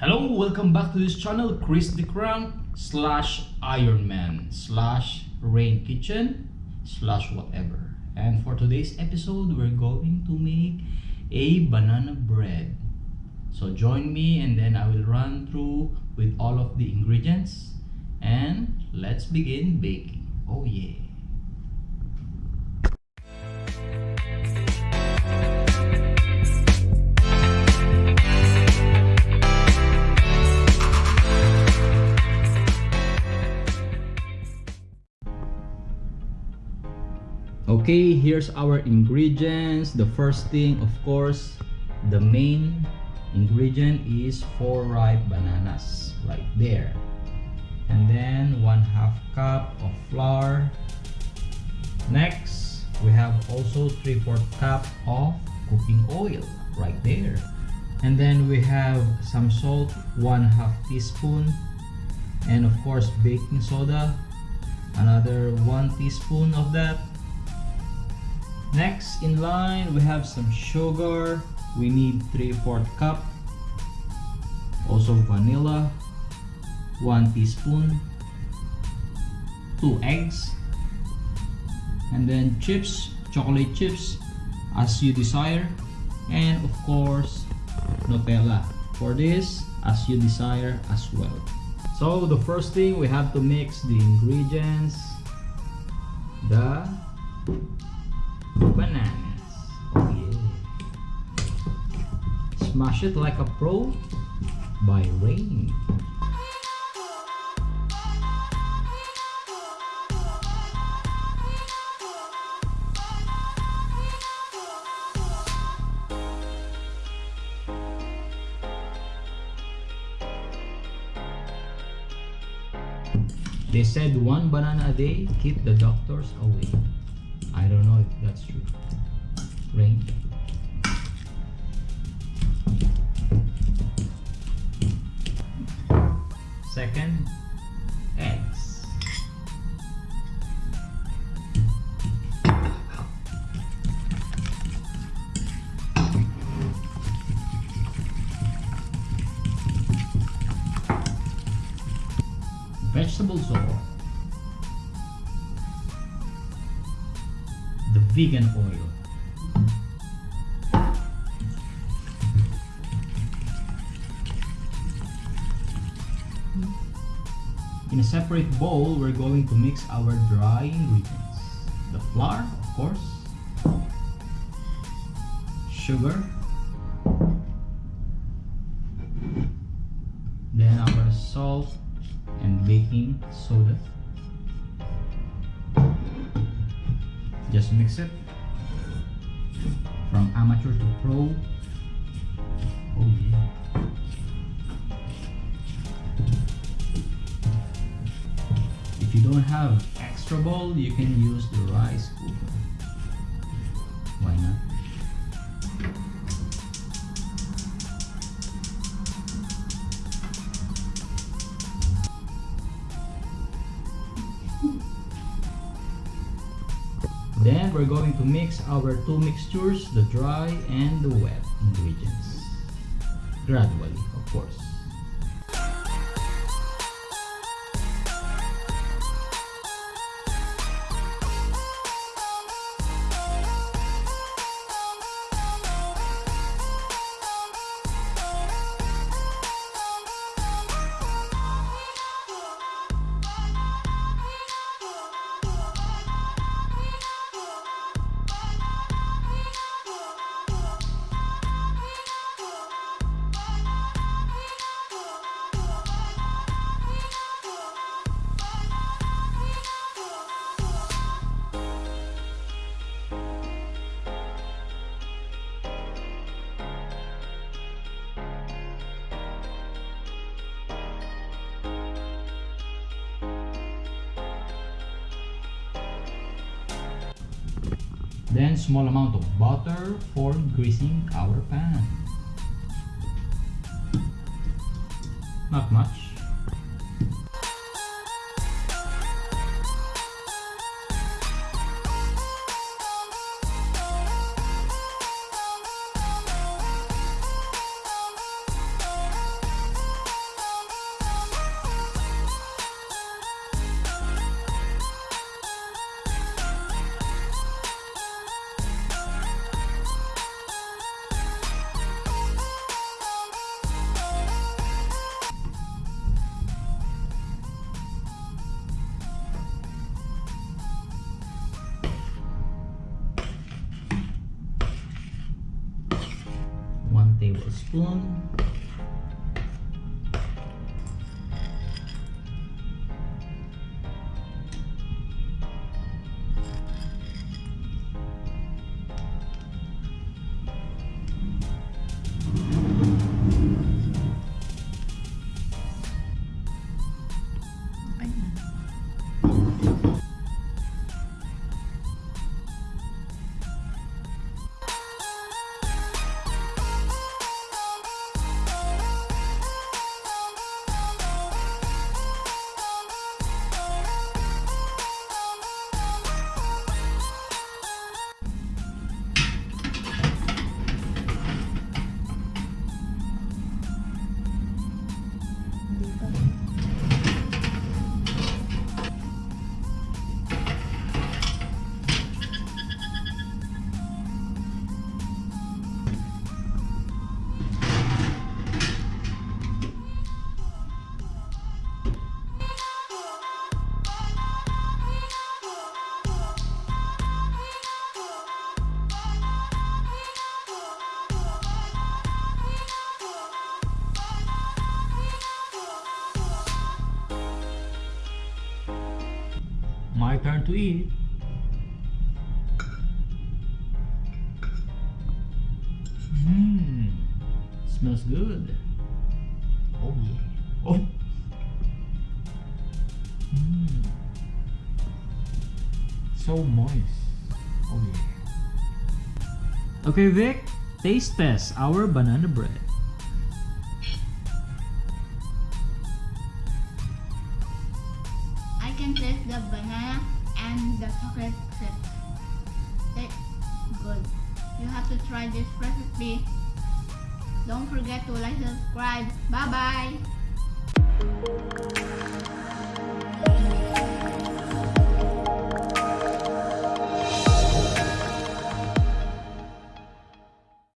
Hello, welcome back to this channel, Chris the Crown slash Ironman slash Rain Kitchen slash whatever. And for today's episode, we're going to make a banana bread. So join me and then I will run through with all of the ingredients and let's begin baking. Oh yeah. Okay here's our ingredients. The first thing of course the main ingredient is four ripe bananas right there. And then one half cup of flour. Next we have also three fourth cup of cooking oil right there. And then we have some salt one half teaspoon. And of course baking soda another one teaspoon of that Next in line, we have some sugar. We need 3 4 cup. Also vanilla, 1 teaspoon. 2 eggs. And then chips, chocolate chips as you desire. And of course, Nutella. For this, as you desire as well. So the first thing we have to mix the ingredients. The bananas. Oh yeah. Smash it like a pro by Rain. They said one banana a day keep the doctors away. I don't know if that's true. Rain. Second, eggs. Vegetables oil. Vegan oil. In a separate bowl, we're going to mix our dry ingredients. The flour, of course, sugar, just mix it. From amateur to pro. Oh yeah. If you don't have extra bowl you can use the rice cooker. Why not Then we're going to mix our two mixtures, the dry and the wet ingredients. Gradually, of course. Then small amount of butter for greasing our pan. Not much. spoon. Na. Dito. My turn to eat. Mmm, smells good. Oh yeah. Oh. Mmm. So moist. Oh yeah. Okay, Vic. Taste test our banana bread. can the banana and the chocolate chip. Good. You have to try this recipe. Don't forget to like subscribe. Bye bye.